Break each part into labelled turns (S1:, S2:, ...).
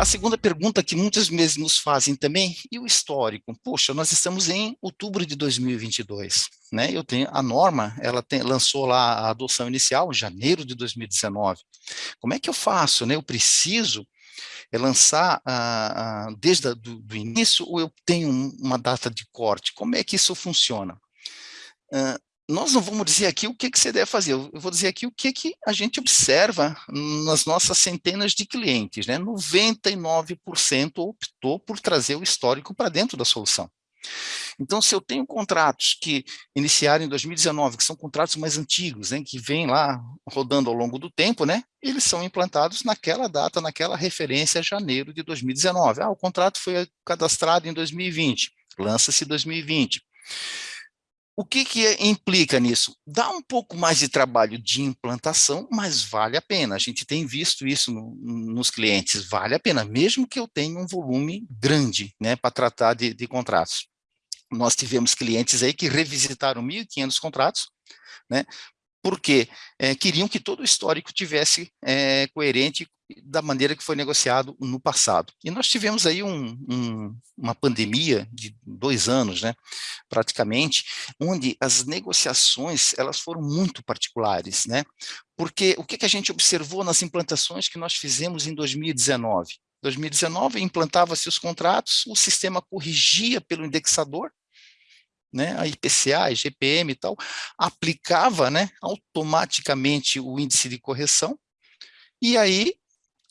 S1: A segunda pergunta que muitas vezes nos fazem também, e o histórico? Poxa, nós estamos em outubro de 2022, né? Eu tenho a norma, ela tem, lançou lá a adoção inicial em janeiro de 2019. Como é que eu faço, né? Eu preciso é lançar ah, ah, desde o do, do início ou eu tenho uma data de corte? Como é que isso funciona? Uh, nós não vamos dizer aqui o que, que você deve fazer, eu vou dizer aqui o que, que a gente observa nas nossas centenas de clientes, né? 99% optou por trazer o histórico para dentro da solução. Então, se eu tenho contratos que iniciaram em 2019, que são contratos mais antigos, né, que vêm lá rodando ao longo do tempo, né, eles são implantados naquela data, naquela referência, janeiro de 2019. Ah, o contrato foi cadastrado em 2020, lança-se 2020. O que, que implica nisso? Dá um pouco mais de trabalho de implantação, mas vale a pena. A gente tem visto isso no, nos clientes, vale a pena, mesmo que eu tenha um volume grande né, para tratar de, de contratos. Nós tivemos clientes aí que revisitaram 1.500 contratos, né, porque é, queriam que todo o histórico tivesse é, coerente da maneira que foi negociado no passado. E nós tivemos aí um, um, uma pandemia de dois anos, né, praticamente, onde as negociações elas foram muito particulares, né, porque o que, que a gente observou nas implantações que nós fizemos em 2019? 2019 implantava-se os contratos, o sistema corrigia pelo indexador, né, a IPCA, a IGPM e tal, aplicava né, automaticamente o índice de correção, e aí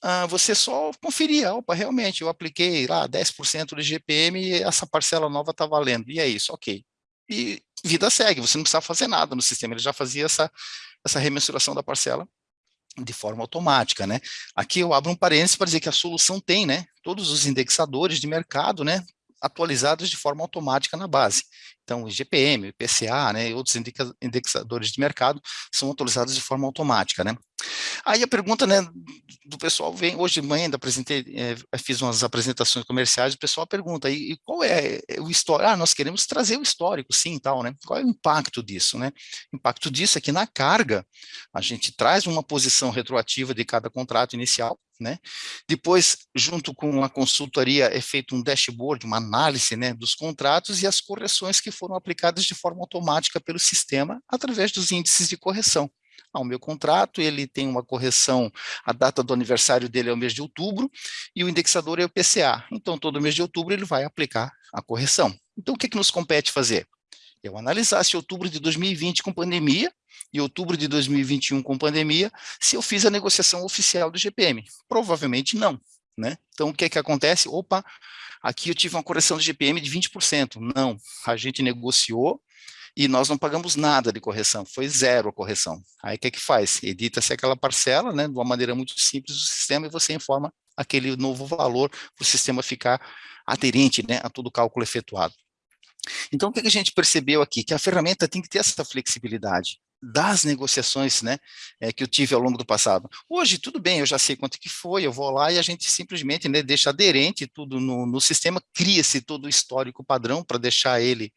S1: ah, você só conferia, opa, realmente, eu apliquei lá 10% do IGPM e essa parcela nova está valendo, e é isso, ok. E vida segue, você não precisa fazer nada no sistema, ele já fazia essa, essa remensuração da parcela de forma automática, né? Aqui eu abro um parênteses para dizer que a solução tem, né, todos os indexadores de mercado, né, atualizados de forma automática na base. Então, o IGPM, o IPCA, né, e outros indexadores de mercado são atualizados de forma automática, né. Aí a pergunta, né, do pessoal vem, hoje de manhã ainda apresentei, é, fiz umas apresentações comerciais, o pessoal pergunta, e, e qual é o histórico? Ah, nós queremos trazer o histórico, sim, tal, né, qual é o impacto disso, né? O impacto disso é que na carga, a gente traz uma posição retroativa de cada contrato inicial, né? Depois, junto com a consultoria, é feito um dashboard, uma análise né, dos contratos e as correções que foram aplicadas de forma automática pelo sistema através dos índices de correção. Ah, o meu contrato, ele tem uma correção, a data do aniversário dele é o mês de outubro, e o indexador é o PCA. Então, todo mês de outubro ele vai aplicar a correção. Então, o que, que nos compete fazer? Eu analisasse outubro de 2020 com pandemia e outubro de 2021 com pandemia, se eu fiz a negociação oficial do GPM. Provavelmente não. Né? Então, o que é que acontece? Opa, aqui eu tive uma correção do GPM de 20%. Não, a gente negociou e nós não pagamos nada de correção, foi zero a correção. Aí o que é que faz? Edita-se aquela parcela, né, de uma maneira muito simples do sistema e você informa aquele novo valor para o sistema ficar aderente né, a todo o cálculo efetuado. Então, o que a gente percebeu aqui? Que a ferramenta tem que ter essa flexibilidade das negociações né, é, que eu tive ao longo do passado. Hoje, tudo bem, eu já sei quanto que foi, eu vou lá e a gente simplesmente né, deixa aderente tudo no, no sistema, cria-se todo o histórico padrão para deixar ele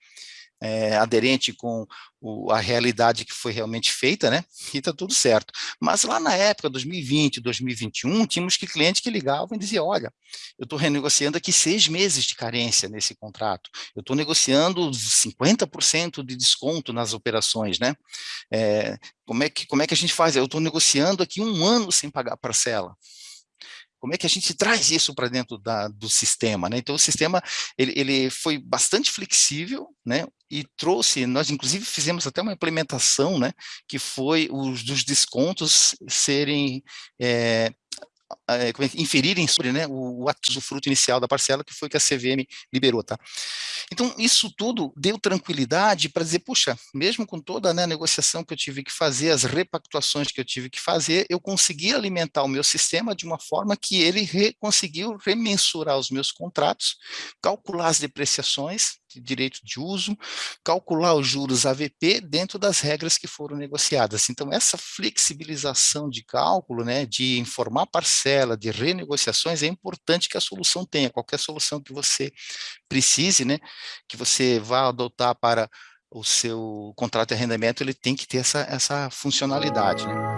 S1: é, aderente com o, a realidade que foi realmente feita, né? E está tudo certo. Mas lá na época, 2020, 2021, tínhamos que clientes que ligavam e diziam, olha, eu estou renegociando aqui seis meses de carência nesse contrato, eu estou negociando 50% de desconto nas operações, né? É, como, é que, como é que a gente faz? Eu estou negociando aqui um ano sem pagar parcela. Como é que a gente traz isso para dentro da, do sistema? Né? Então, o sistema ele, ele foi bastante flexível né? e trouxe, nós inclusive fizemos até uma implementação né? que foi os dos descontos serem é, é, inferirem sobre né, o, o fruto inicial da parcela, que foi que a CVM liberou. Tá? Então, isso tudo deu tranquilidade para dizer, puxa, mesmo com toda né, a negociação que eu tive que fazer, as repactuações que eu tive que fazer, eu consegui alimentar o meu sistema de uma forma que ele re, conseguiu remensurar os meus contratos, calcular as depreciações, de direito de uso, calcular os juros AVP dentro das regras que foram negociadas. Então, essa flexibilização de cálculo, né, de informar parcela, de renegociações, é importante que a solução tenha, qualquer solução que você precise, né, que você vá adotar para o seu contrato de arrendamento, ele tem que ter essa, essa funcionalidade. Né?